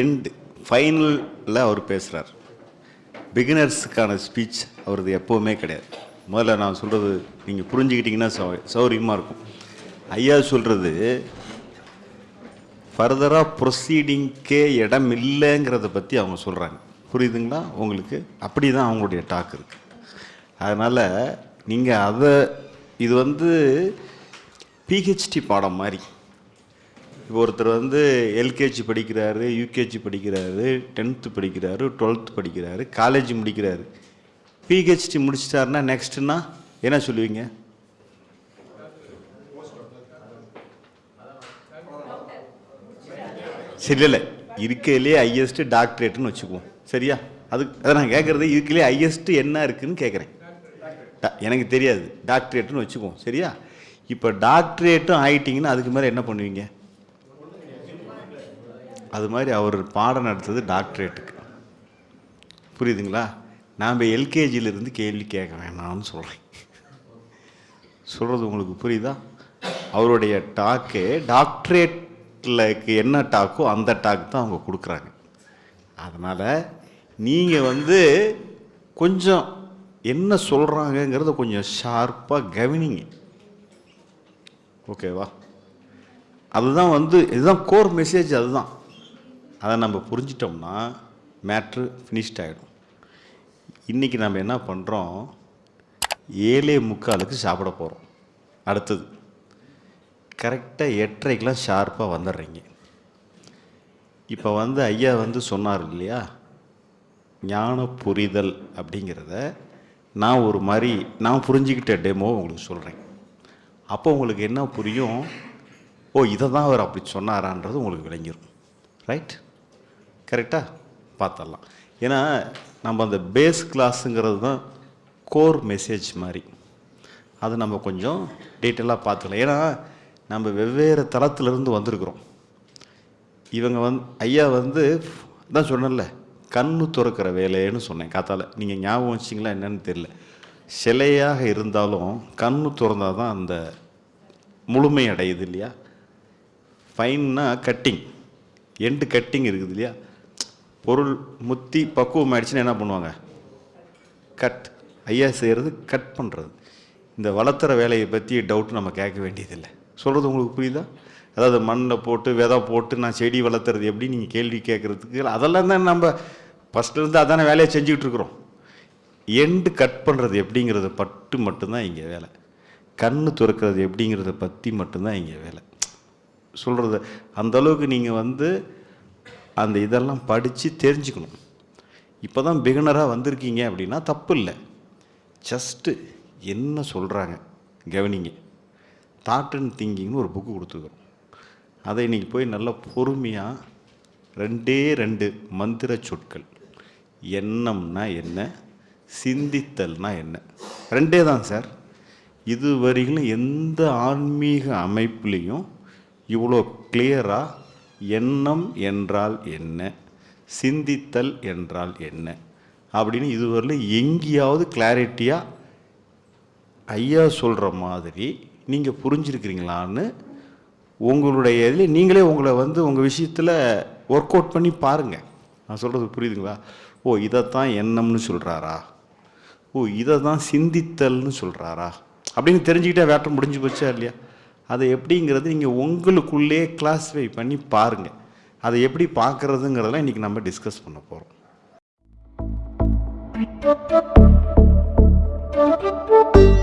End ஃபைனலில் அவர் பேசுகிறார் பிகினர்ஸுக்கான speech அவரது எப்போவுமே கிடையாது. முதல்ல நான் சொல்கிறது நீங்கள் புரிஞ்சுக்கிட்டிங்கன்னா சௌ சௌரியமாக இருக்கும். ஐயா சொல்கிறது ஃபர்தராக ப்ரொசீடிங்க்கே இடம் இல்லைங்கிறத பற்றி அவங்க சொல்கிறாங்க புரியுதுங்களா? உங்களுக்கு அப்படி தான் அவங்களுடைய டாக் இருக்குது அதனால் நீங்கள் அதை இது வந்து பிஹெச்டி பாடம் மாதிரி இப்போ ஒருத்தர் வந்து எல்கேஜி படிக்கிறாரு யூகேஜி படிக்கிறாரு டென்த்து படிக்கிறாரு டுவெல்த்து படிக்கிறாரு காலேஜ் முடிக்கிறாரு. பிஹெச்டி முடிச்சிட்டாருன்னா நெக்ஸ்ட்னா என்ன சொல்லுவீங்க? சரி இல்லை இருக்கையிலே ஹையஸ்ட் டாக்டரேட்னு வச்சுக்குவோம். சரியா? அது அதை நான் கேட்குறது இருக்கையிலே ஹையஸ்ட் என்ன இருக்குதுன்னு கேட்குறேன் எனக்கு தெரியாது. டாக்டரேட்னு வச்சுக்குவோம். சரியா? இப்போ டாக்டரேட்டும் ஆயிட்டீங்கன்னா அதுக்கு மேலே என்ன பண்ணுவீங்க? அது மாதிரி அவர் பாடம் நடத்துறது டாக்டரேட்டுக்கு. புரியுதுங்களா? நாம் எல்கேஜியிலிருந்து கேள்வி கேட்க வேணாம்னு சொல்கிறேன் சொல்கிறது உங்களுக்கு புரியுதா? அவருடைய டாக்கு டாக்டரேட்டில் என்ன டாக்கோ அந்த டாக் தான் அவங்க கொடுக்குறாங்க. அதனால் நீங்கள் வந்து கொஞ்சம் என்ன சொல்கிறாங்கங்கிறத கொஞ்சம் ஷார்ப்பாக கவனிங்க. ஓகேவா அதுதான் வந்து இதுதான் கோர் மெசேஜ் அதுதான். அதை நம்ம புரிஞ்சிட்டோம்னா மேட்ரு ஃபினிஷ்ட் ஆகிடும் இன்றைக்கி நம்ம என்ன பண்ணுறோம் ஏழே முக்காலுக்கு சாப்பிட போகிறோம் அடுத்தது கரெக்டாக எட்டரைக்கெலாம் ஷார்ப்பாக வந்துடுறீங்க. இப்போ வந்து ஐயா வந்து சொன்னார் இல்லையா? ஞான புரிதல் அப்படிங்கிறத நான் ஒரு மாதிரி நான் புரிஞ்சுக்கிட்ட டெமோ உங்களுக்கு சொல்கிறேன் அப்போ உங்களுக்கு என்ன புரியும்? ஓ இதை தான் அவர் அப்படி சொன்னாரான்றது உங்களுக்கு விளங்கிடும் ரைட் கரெக்டாக பார்த்துடலாம் ஏன்னா நம்ம அந்த பேஸ் கிளாஸுங்கிறது தான் கோர் மெசேஜ் மாதிரி. அது நம்ம கொஞ்சம் டீட்டெயிலாக பார்த்துக்கலாம் ஏன்னா நம்ம வெவ்வேறு தளத்திலிருந்து வந்திருக்கிறோம். இவங்க வந்து ஐயா வந்து தான் சொன்னேன்ல கண்ணு துறக்கிற வேலைன்னு சொன்னேன் காத்தால. நீங்கள் ஞாபகம் வச்சிங்களா என்னன்னு தெரியல. சிலையாக இருந்தாலும் கண்ணு திறந்தால் தான் அந்த முழுமை அடையுது இல்லையா? ஃபைன்னா கட்டிங் எண்டு கட்டிங் இருக்குது இல்லையா? பொருள் முத்தி பக்குவம் ஆயிடுச்சுன்னா என்ன பண்ணுவாங்க? கட் ஐயா செய்கிறது கட் பண்ணுறது இந்த வளர்த்துற வேலையை பற்றி டவுட் நம்ம கேட்க வேண்டியதில்லை. சொல்கிறது உங்களுக்கு புரியுதா? அதாவது மண்ணில் போட்டு விதை போட்டு நான் செடி வளர்த்துறது எப்படி? நீங்கள் கேள்வி கேட்குறதுக்கு அதெல்லாம் தான் நம்ம ஃபஸ்ட்லேருந்து அதான வேலையை செஞ்சுக்கிட்டு இருக்கிறோம். எண்டு கட் பண்ணுறது எப்படிங்கிறத பட்டு மட்டும்தான் இங்கே வேலை. கண் துறக்கிறது எப்படிங்கிறத பற்றி மட்டும்தான் இங்கே வேலை. சொல்கிறது அந்த அளவுக்கு நீங்கள் வந்து அந்த இதெல்லாம் படித்து தெரிஞ்சுக்கணும். இப்போ தான் பிகினராக வந்திருக்கீங்க அப்படின்னா தப்பு இல்லை ஜஸ்ட்டு என்ன சொல்கிறாங்க கவனிங்க. தாட் அண்ட் திங்கிங்னு ஒரு புக்கு கொடுத்துருக்குறோம். அதை இன்றைக்கி போய் நல்லா பொறுமையாக ரெண்டே ரெண்டு மந்திர சொற்கள். எண்ணம்னா என்ன? சிந்தித்தல்னா என்ன? ரெண்டே தான் சார் இது வரையிலும் எந்த ஆன்மீக அமைப்புலேயும் இவ்வளோ கிளியராக எண்ணம் என்றால் என்ன? சிந்தித்தல் என்றால் என்ன? அப்படின்னு இதுவரையில் எங்கேயாவது கிளாரிட்டியாக ஐயா சொல்கிற மாதிரி நீங்கள் புரிஞ்சிருக்கிறீங்களான்னு உங்களுடைய இதில் நீங்களே உங்களை வந்து உங்கள் விஷயத்தில் ஒர்க் அவுட் பண்ணி பாருங்கள் நான் சொல்கிறது புரியுதுங்களா? ஓ இதைத்தான் எண்ணம்னு சொல்கிறாரா ஓ இதை தான் சிந்தித்தல்னு சொல்கிறாரா அப்படின்னு தெரிஞ்சுக்கிட்டே வேட்டம் முடிஞ்சு போச்சா இல்லையா? அதை எப்படிங்கிறது நீங்கள் உங்களுக்குள்ளே கிளாஸிஃபை பண்ணி பாருங்கள் அதை எப்படி பார்க்குறதுங்கிறதெல்லாம் இன்றைக்கி நம்ம டிஸ்கஸ் பண்ண போகிறோம் Thank you.